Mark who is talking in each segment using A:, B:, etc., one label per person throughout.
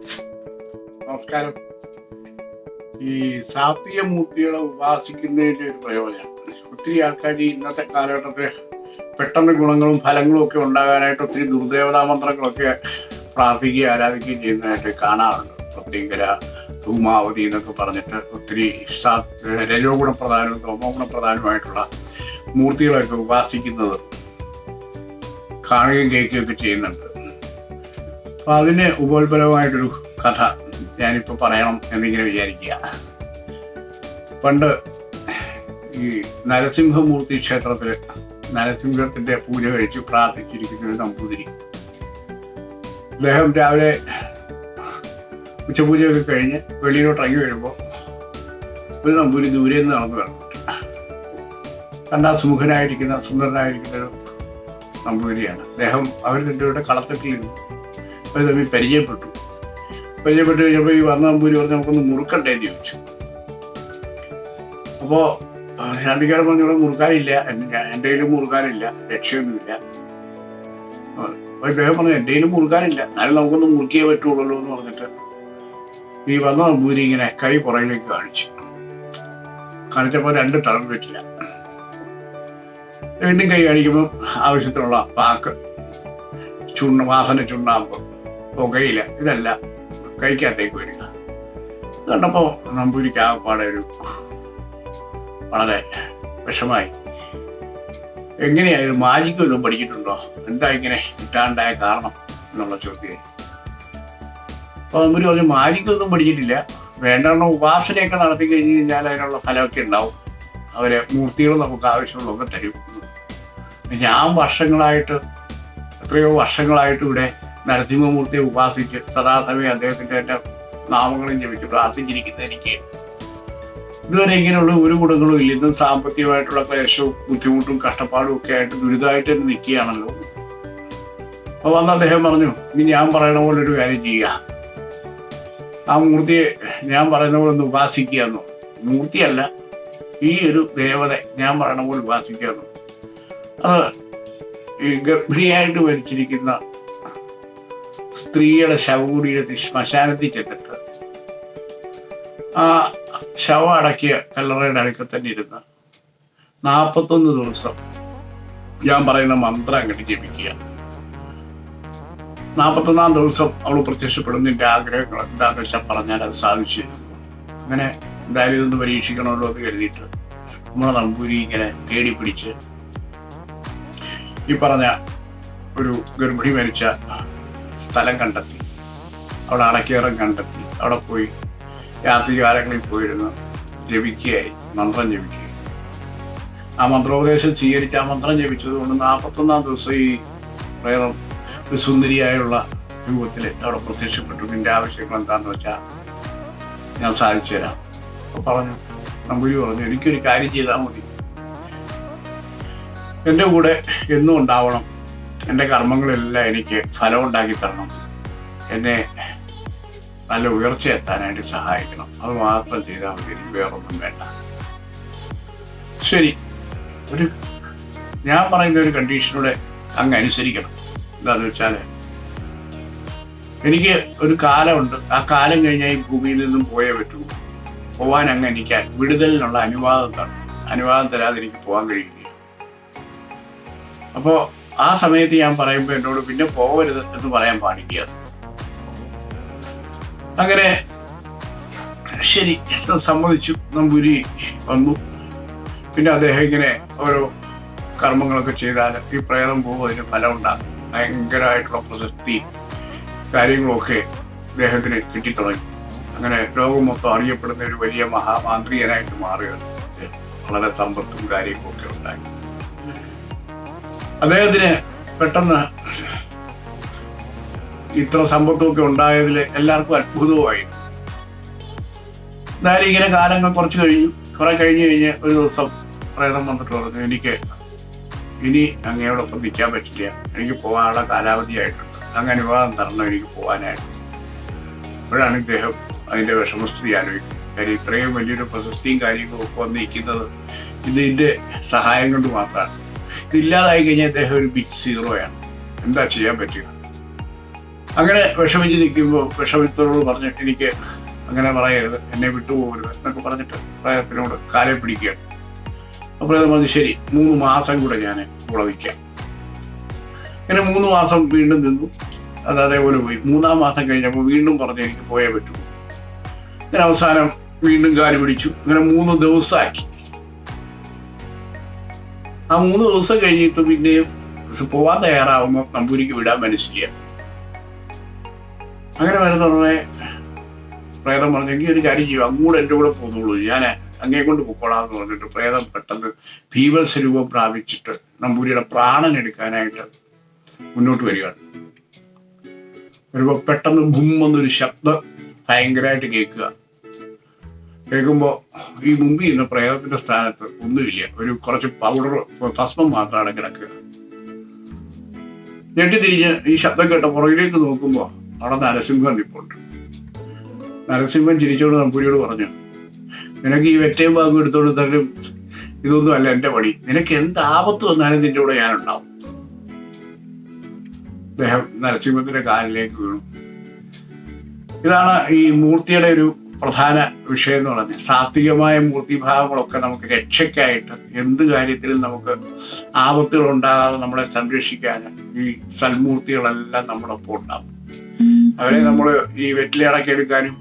A: നമസ്കാരം. ഈ സാത്വിക മൂർത്തികളെ ഉപാസിക്കുന്നതിന്റെ ഒരു പ്രയോജനം. ഒത്തിരി ആൾക്കാർ ഇന്നത്തെ കാലഘട്ടത്തിൽ പെട്ടെന്ന് ഗുണങ്ങളും ഫലങ്ങളും ഒക്കെ ഉണ്ടാകാനായിട്ട് ഒത്തിരി ദുർദേവതാ മന്ത്രങ്ങളൊക്കെ പ്രാർത്ഥിക്കുകയും ആരാധിക്കുകയും ചെയ്യുന്നതായിട്ട് കാണാറുണ്ട്. പ്രത്യേകര ധൂമാവതി എന്നൊക്കെ പറഞ്ഞിട്ട് ഒത്തിരി രജോ ഗുണപ്രധാനവും തോമോ ഗുണപ്രധാനവുമായിട്ടുള്ള മൂർത്തികളൊക്കെ ഉപാസിക്കുന്നത് കാണുകയും കേൾക്കുകയൊക്കെ ചെയ്യുന്നുണ്ട്. അപ്പൊ അതിന് ഉപോത്ബലമായിട്ടൊരു കഥ ഞാനിപ്പോൾ പറയണം എന്നിങ്ങനെ വിചാരിക്കുക. പണ്ട് ഈ നരസിംഹമൂർത്തി ക്ഷേത്രത്തിൽ നരസിംഹത്തിന്റെ പൂജ കഴിച്ച് പ്രാർത്ഥിച്ചിരിക്കുന്ന ഒരു നമ്പൂതിരി. അദ്ദേഹം രാവിലെ ഉച്ചപൂജയൊക്കെ കഴിഞ്ഞ് വെളിയിലോട്ട് ഇറങ്ങി വരുമ്പോൾ ഒരു നമ്പൂരി ദൂരെ നിന്ന് നടന്നു വരണം. കണ്ടാൽ സുമുഖനായിരിക്കുന്ന സുന്ദരനായിരിക്കുന്ന ഒരു നമ്പൂതിരിയാണ്. അദ്ദേഹം അവർ രണ്ടുപേരുടെ അവർ തമ്മിൽ പരിചയപ്പെട്ടു. പരിചയപ്പെട്ട് കഴിഞ്ഞപ്പോൾ ഈ വന്ന നമ്പൂരി പറഞ്ഞ് നമുക്കൊന്ന് മുറുക്കണ്ടേ എന്ന് ചോദിച്ചു. അപ്പോൾ ശാന്തിക്കാരൻ പറഞ്ഞു ഇവിടെ മുറുക്കാനില്ല. എന്റെ കയ്യിലും മുറുക്കാനില്ല. രക്ഷയൊന്നുമില്ല. അപ്പോൾ ഇദ്ദേഹം പറഞ്ഞു എന്റെ കയ്യിലും മുറുക്കാനില്ല. എന്നാലും നമുക്കൊന്ന് മുറുക്കിയേ പറ്റുള്ളൂ എന്ന് പറഞ്ഞിട്ട് ഈ വന്ന പൂരി ഇങ്ങനെ കൈ പുറകിലേക്ക് കാണിച്ചു. കാണിച്ചപ്പോൾ രണ്ട് തളം പറ്റില്ല. വീണ്ടും കൈ കാണിക്കുമ്പോൾ ആവശ്യത്തിനുള്ള പാക്ക് ചുണ്ണ വാസന ചുണ്ണാമ്പ്. പുകയില. ഇതെല്ലാം. കഴിക്കാത്തേക്ക് വരിക. ഇത് കണ്ടപ്പോൾ നമ്പൂരിക്ക് ആകപ്പാടെ ഒരു വളരെ വിഷമായി. എങ്ങനെയായത് മാജിക് വല്ലതും പഠിച്ചിട്ടുണ്ടോ? എന്താ ഇങ്ങനെ കിട്ടാണ്ടായ കാരണം എന്നുള്ള ചോദ്യം. അപ്പൊ നമ്പൂരി പറഞ്ഞു മാജിക്കൊന്നും പഠിച്ചിട്ടില്ല. വേണ്ടവണ്ണം ഉപാസനയൊക്കെ നടത്തി കഴിഞ്ഞ് കഴിഞ്ഞാൽ അതിനുള്ള ഫലമൊക്കെ ഉണ്ടാവും. അവരെ മൂർത്തികൾ നമുക്ക് ആവശ്യമുള്ളതൊക്കെ തരും. ഞാൻ വർഷങ്ങളായിട്ട് എത്രയോ വർഷങ്ങളായിട്ട് ഇവിടെ നരസിംഹമൂർത്തിയെ ഉപാസിച്ച് സദാസമയം അദ്ദേഹത്തിന്റെ എന്റെ നാമങ്ങളും ജപിച്ച് പ്രാർത്ഥിച്ചിരിക്കുന്ന എനിക്ക്. ഇതുവരെ ഇങ്ങനെയുള്ള ഒരു ഗുണങ്ങളും ഇല്ല. ഇന്നും സാമ്പത്തികമായിട്ടുള്ള ക്ലേശവും ബുദ്ധിമുട്ടും കഷ്ടപ്പാടും ഒക്കെ ആയിട്ട് ദുരിതമായിട്ട് തന്നെ നിൽക്കുകയാണല്ലോ. അപ്പൊ വന്ന് അദ്ദേഹം പറഞ്ഞു ഇനി ഞാൻ പറയണ പോലെ ഒരു കാര്യം ചെയ്യുക. ആ മൂർത്തിയെ ഞാൻ പറയുന്ന പോലെ ഒന്ന് ഉപാസിക്കുക എന്നോ. മൂർത്തിയല്ല ഈ ഒരു ദേവത ഞാൻ പറയണ പോലെ ഉപാസിക്കുക എന്നോ. അത് ഗർഭിണിയായിട്ട് മരിച്ചിരിക്കുന്ന സ്ത്രീയുടെ ശവകുടീരത്തിൽ ശ്മശാനത്തിൽ ചെന്നിട്ട് ആ ശവം അടക്കിയ കല്ലറയുടെ അടുക്കൽ തന്നെ ഇരുന്ന് നാൽപ്പത്തൊന്ന് ദിവസം ഞാൻ പറയുന്ന മന്ത്രം അങ്ങോട്ട് ജപിക്കുക. നാൽപ്പത്തൊന്നാം ദിവസം അവൾ പ്രത്യക്ഷപ്പെടുന്നതിന്റെ ആഗ്രഹങ്ങൾ എന്താന്ന് വെച്ചാൽ പറഞ്ഞാൽ അത് സാധിച്ചു. അങ്ങനെ എന്തായാലും ഇതൊന്ന് പരീക്ഷിക്കണമല്ലോ എന്ന് കരുതിയിട്ട് നമ്മളെ നമ്പൂരി ഇങ്ങനെ തേടി പിടിച്ച് ഈ പറഞ്ഞ ഒരു ഗർഭിണി മരിച്ച സ്ഥലം കണ്ടെത്തി. അവിടെ അടക്കേറം കണ്ടെത്തി. അവിടെ പോയി രാത്രികാലങ്ങളിൽ പോയിരുന്നു ജപിക്കുകയായി. മന്ത്രം ജപിക്കുക ആ മന്ത്രോപദേശം സ്വീകരിച്ച് ആ മന്ത്രം ജപിച്ചത് കൊണ്ട് നാൽപ്പത്തൊന്നാം ദിവസം ഈ പ്രേതം ഒരു സുന്ദരിയായുള്ള രൂപത്തിൽ അവിടെ പ്രത്യക്ഷപ്പെട്ടു. നിന്റെ ആവശ്യങ്ങൾ എന്താന്ന് വെച്ചാൽ ഞാൻ സാധിച്ചു തരാം. അപ്പൊ പറഞ്ഞു നമ്പൂരി പറഞ്ഞു എനിക്കൊരു കാര്യം ചെയ്താൽ മതി. എന്റെ കൂടെ എന്നും ഉണ്ടാവണം. എന്റെ കർമ്മങ്ങളെല്ലാം എനിക്ക് ഫലം ഉണ്ടാക്കി തരണം. എന്നെ നല്ല ഉയർച്ച എത്താനായിട്ട് സഹായിക്കണം. അത് മാത്രം ചെയ്താൽ മതി. എനിക്ക് വേറൊന്നും വേണ്ട. ശരി. ഒരു ഞാൻ പറയുന്ന ഒരു കണ്ടീഷനോടെ അങ്ങ് അനുസരിക്കണം. എന്താന്ന് വെച്ചാൽ എനിക്ക് ഒരു കാലമുണ്ട്. ആ കാലം കഴിഞ്ഞാൽ ഈ ഭൂമിയിൽ നിന്നും പോയേ പറ്റൂ. പോവാൻ അങ്ങ് എനിക്ക് വിടുതലിനുള്ള അനുവാദം തരണം. അനുവാദം തരാതെ എനിക്ക് പോകാൻ കഴിയില്ല അപ്പോ ആ സമയത്ത് ഞാൻ പറയുമ്പോൾ എന്നോട് പിന്നെ പോകരുത് എന്ന് പറയാൻ പാടില്ല. അങ്ങനെ ശരി സമ്മതിച്ചു. നമ്പൂരി വന്നു. പിന്നെ അദ്ദേഹം ഇങ്ങനെ ഓരോ കർമ്മങ്ങളൊക്കെ ചെയ്താൽ ഈ പ്രേതം പോകും അതിന് ഫലം ഉണ്ടാകും. ഭയങ്കരമായിട്ടുള്ള പ്രസക്തി കാര്യങ്ങളൊക്കെ അദ്ദേഹത്തിന് കിട്ടിത്തുടങ്ങി. അങ്ങനെ ലോകം മൊത്തം അറിയപ്പെടുന്ന ഒരു വലിയ മഹാമാന്ത്രികനായിട്ട് മാറുകയാണ്. വളരെ സമ്പത്തും കാര്യങ്ങളൊക്കെ ഉണ്ടായി. അദ്ദേഹത്തിന് പെട്ടെന്ന് ഇത്ര സമ്പത്തുമൊക്കെ ഉണ്ടായതിൽ എല്ലാവർക്കും അത്ഭുതവുമായി. എന്തായാലും ഇങ്ങനെ കാലങ്ങൾ കുറച്ച് കഴിഞ്ഞു. കുറെ കഴിഞ്ഞ് കഴിഞ്ഞ് ഒരു ദിവസം പ്രേതം വന്നിട്ട് പറഞ്ഞു എനിക്ക് ഇനി അങ്ങയോടൊപ്പം നിൽക്കാൻ പറ്റില്ല. എനിക്ക് പോകാനുള്ള കാലാവധിയായിട്ടുണ്ട്. അങ്ങ് അനുവാദം തരണം എനിക്ക് പോകാനായിട്ട്. അപ്പോഴാണ് ഇദ്ദേഹം അതിന്റെ വിഷമസ്ഥിതി ആലോചിക്കുന്നത്. കാര്യം ഇത്രയും വലിയൊരു പ്രശസ്തിയും കാര്യങ്ങളും ഒക്കെ വന്നിരിക്കുന്നത് ഇതിന്റെ സഹായം കൊണ്ട് മാത്രമാണ്. ഇതില്ലാതായി കഴിഞ്ഞാൽ ഇദ്ദേഹം ഒരു ബിഗ് സീറോയാണ് എന്താ ചെയ്യാൻ പറ്റുക അങ്ങനെ വിഷമിച്ച് നിൽക്കുമ്പോൾ വിഷമിത്തോട് പറഞ്ഞിട്ട് എനിക്ക് അങ്ങനെ പറയരുത് എന്നെ വിട്ടുപോകരുത് എന്നൊക്കെ പറഞ്ഞിട്ട് പ്രായത്തിനോട് കാലം പിടിക്കുകയാണ്. അപ്പോൾ അത് പറഞ്ഞു ശരി മൂന്ന് മാസം കൂടെ ഞാൻ ഉളവിക്കാം അങ്ങനെ മൂന്ന് മാസം വീണ്ടും നിന്നു. അത് അതേപോലെ പോയി. മൂന്നാം മാസം കഴിഞ്ഞപ്പോൾ വീണ്ടും പറഞ്ഞ് എനിക്ക് പോയേ പറ്റൂ. അങ്ങനെ അവസാനം വീണ്ടും കാൽ പിടിച്ചു. അങ്ങനെ മൂന്ന് ദിവസമാക്കി. ആ മൂന്ന് ദിവസം കഴിഞ്ഞിട്ട് പിന്നെ പോവാൻ തയ്യാറാവുമ്പോൾ നമ്പൂരിക്ക് വിടാൻ മനസ്സില്ല. അങ്ങനെ വരുന്ന ഉടനെ പ്രേതം പറഞ്ഞെങ്കിൽ ഒരു കാര്യം ചെയ്യും അങ്ങോട്ട് എന്റെ കൂടെ പോന്നോളൂ. ഞാൻ അങ്ങേ കൊണ്ട് പൊക്കോളാന്ന് പറഞ്ഞിട്ട് പ്രേതം പെട്ടെന്ന് ഭീവത്സ രൂപം പ്രാപിച്ചിട്ട് നമ്പൂരിയുടെ പ്രാണൻ എടുക്കാനായിട്ട് മുന്നോട്ട് വരികയാണ്. വരുമ്പോൾ പെട്ടെന്ന് ഭൂമെന്നൊരു ശബ്ദം ഭയങ്കരമായിട്ട് കേൾക്കുക. കേൾക്കുമ്പോൾ ഈ മുമ്പിൽ നിന്ന് പ്രേതത്തിന്റെ സ്ഥാനത്ത് ഒന്നുമില്ല. ഒരു കുറച്ച് പൗഡർ ഭസ്മം മാത്രമാണ് കിടക്കുക. ഞെട്ടിത്തിരിഞ്ഞ് ഈ ശബ്ദം കേട്ട പുറകിലേക്ക് നോക്കുമ്പോൾ അവിടെ നരസിംഹം നിപ്പുണ്ട്. നരസിംഹൻ ചിരിച്ചോണ്ട് നമ്പൂരിയോട് പറഞ്ഞു നിനക്ക് ഈ വെറ്റയും ഭാഗം എടുത്തോണ്ട് തരും ഇതൊന്നും അല്ല എന്റെ പണി. നിനക്ക് എന്ത് ആപത്ത് വന്നാലും നിന്റെ കൂടെ ഞാനുണ്ടാവും. അദ്ദേഹം നരസിംഹത്തിന്റെ കാലിലേക്ക് വീണു. ഇതാണ് ഈ മൂർത്തിയുടെ ഒരു പ്രധാന വിഷയം എന്ന് പറഞ്ഞ സാത്വികമായ മൂർത്തിഭാവങ്ങളൊക്കെ നമുക്ക് രക്ഷയ്ക്കായിട്ട് എന്ത് കാര്യത്തിലും നമുക്ക് ആപത്തുകൾ ഉണ്ടാകാതെ നമ്മളെ സംരക്ഷിക്കാൻ ഈ സൽമൂർത്തികളെല്ലാം നമ്മുടെ ഒപ്പം ഉണ്ടാവും. അവരെ നമ്മൾ ഈ വെറ്റിലടക്കി എടുക്കാനും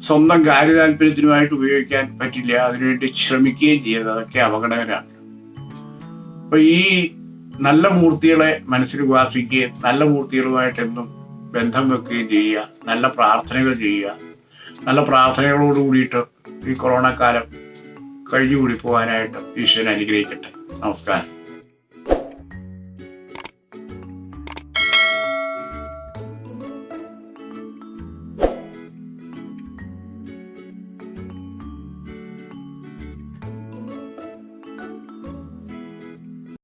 A: സ്വന്തം കാര്യതാല്പര്യത്തിനുമായിട്ട് ഉപയോഗിക്കാൻ പറ്റില്ല അതിനുവേണ്ടി ശ്രമിക്കുകയും ചെയ്യുന്നത് അതൊക്കെ അപകടകരമാണ്. അപ്പൊ ഈ നല്ല മൂർത്തികളെ മനസ്സിൽ ഉപാസിക്കുകയും നല്ല മൂർത്തികളുമായിട്ട് എന്നും ബന്ധം വെക്കുകയും ചെയ്യുക നല്ല പ്രാർത്ഥനകൾ ചെയ്യുക നല്ല പ്രാർത്ഥനകളോട് കൂടിയിട്ട് ഈ കൊറോണ കാലം കഴിഞ്ഞുകൂടി പോകാനായിട്ട് ഈശ്വരൻ അനുഗ്രഹിക്കട്ടെ. നമസ്കാരം.